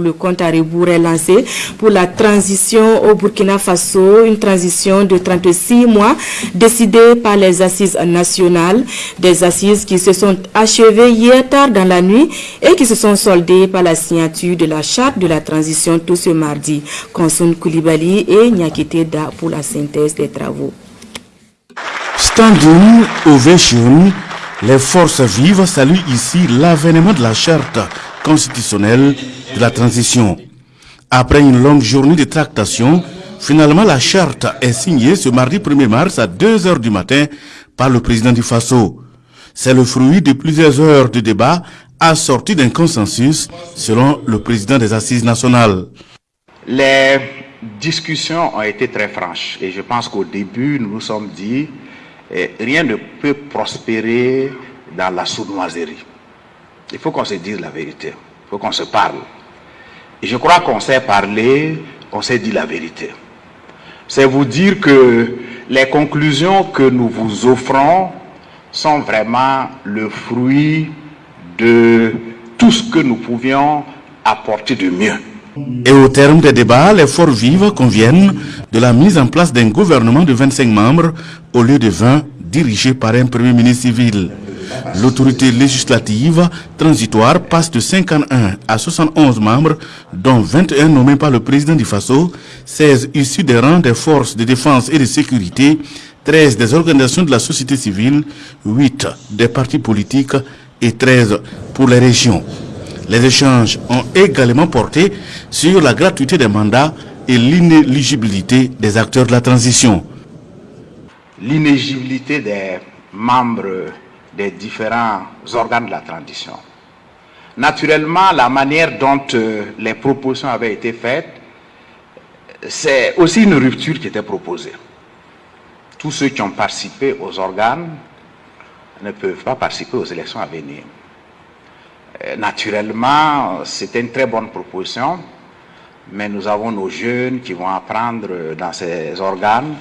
Le compte à rebours est lancé pour la transition au Burkina Faso, une transition de 36 mois décidée par les assises nationales, des assises qui se sont achevées hier tard dans la nuit et qui se sont soldées par la signature de la charte de la transition tout ce mardi. Konsun Koulibaly et Nyakete Da pour la synthèse des travaux. Standing ovation, les forces vives saluent ici l'avènement de la charte constitutionnelle de la transition. Après une longue journée de tractation, finalement la charte est signée ce mardi 1er mars à 2 heures du matin par le président du Faso. C'est le fruit de plusieurs heures de débat assorti d'un consensus selon le président des assises nationales. Les discussions ont été très franches et je pense qu'au début nous nous sommes dit eh, rien ne peut prospérer dans la sournoiserie. Il faut qu'on se dise la vérité, il faut qu'on se parle. Et je crois qu'on s'est parlé, on s'est dit la vérité. C'est vous dire que les conclusions que nous vous offrons sont vraiment le fruit de tout ce que nous pouvions apporter de mieux. Et au terme des débats, les forces vives conviennent de la mise en place d'un gouvernement de 25 membres au lieu de 20 dirigé par un premier ministre civil. L'autorité législative transitoire passe de 51 à 71 membres, dont 21 nommés par le président du Faso, 16 issus des rangs des forces de défense et de sécurité, 13 des organisations de la société civile, 8 des partis politiques et 13 pour les régions. Les échanges ont également porté sur la gratuité des mandats et l'inéligibilité des acteurs de la transition. L'inéligibilité des membres des différents organes de la transition. Naturellement, la manière dont euh, les propositions avaient été faites, c'est aussi une rupture qui était proposée. Tous ceux qui ont participé aux organes ne peuvent pas participer aux élections à venir. Euh, naturellement, c'était une très bonne proposition, mais nous avons nos jeunes qui vont apprendre dans ces organes.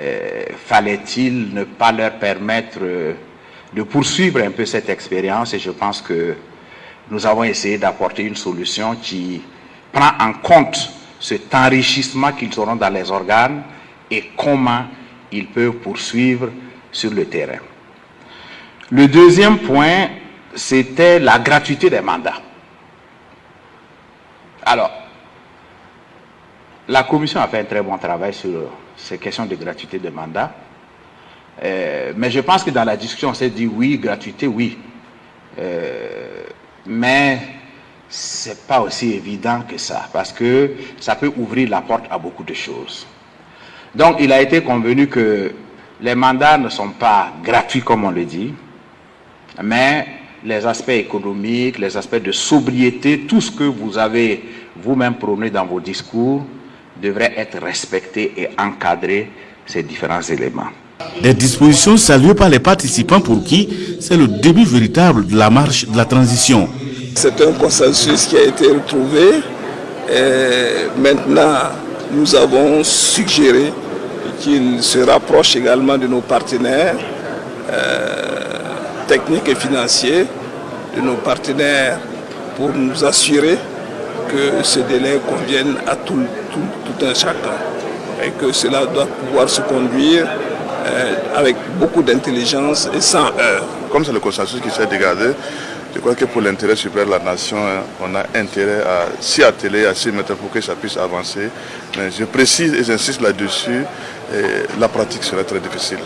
Euh, fallait-il ne pas leur permettre de poursuivre un peu cette expérience et je pense que nous avons essayé d'apporter une solution qui prend en compte cet enrichissement qu'ils auront dans les organes et comment ils peuvent poursuivre sur le terrain. Le deuxième point, c'était la gratuité des mandats. Alors, la commission a fait un très bon travail sur ces questions de gratuité des mandats. Euh, mais je pense que dans la discussion, on s'est dit oui, gratuité, oui. Euh, mais c'est pas aussi évident que ça, parce que ça peut ouvrir la porte à beaucoup de choses. Donc, il a été convenu que les mandats ne sont pas gratuits, comme on le dit, mais les aspects économiques, les aspects de sobriété, tout ce que vous avez vous-même prôné dans vos discours, devrait être respecté et encadré, ces différents éléments. Des dispositions saluées par les participants pour qui c'est le début véritable de la marche de la transition. C'est un consensus qui a été retrouvé. Et maintenant, nous avons suggéré qu'il se rapproche également de nos partenaires euh, techniques et financiers, de nos partenaires pour nous assurer que ce délai convienne à tout, tout un chacun et que cela doit pouvoir se conduire euh, avec beaucoup d'intelligence et sans heurts. Comme c'est le consensus qui s'est dégagé, je crois que pour l'intérêt supérieur de la nation, hein, on a intérêt à s'y atteler, à s'y mettre pour que ça puisse avancer. Mais je précise et j'insiste là-dessus, la pratique serait très difficile.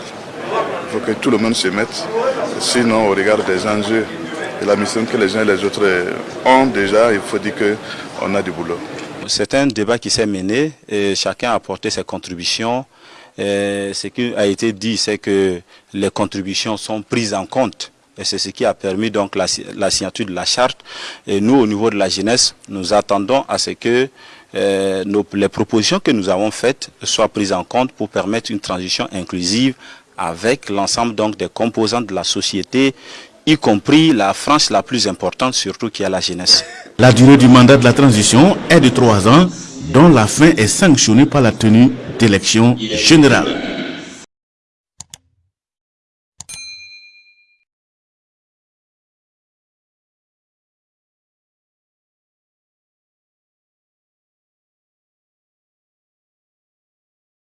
Il faut que tout le monde se mette, sinon au regard des enjeux et la mission que les uns et les autres ont déjà, il faut dire qu'on a du boulot. C'est un débat qui s'est mené et chacun a apporté ses contributions ce qui a été dit, c'est que les contributions sont prises en compte. Et c'est ce qui a permis donc la, signature de la charte. Et nous, au niveau de la jeunesse, nous attendons à ce que euh, les propositions que nous avons faites soient prises en compte pour permettre une transition inclusive avec l'ensemble donc des composants de la société, y compris la France la plus importante, surtout qui est la jeunesse. La durée du mandat de la transition est de trois ans, dont la fin est sanctionnée par la tenue d'élections générales.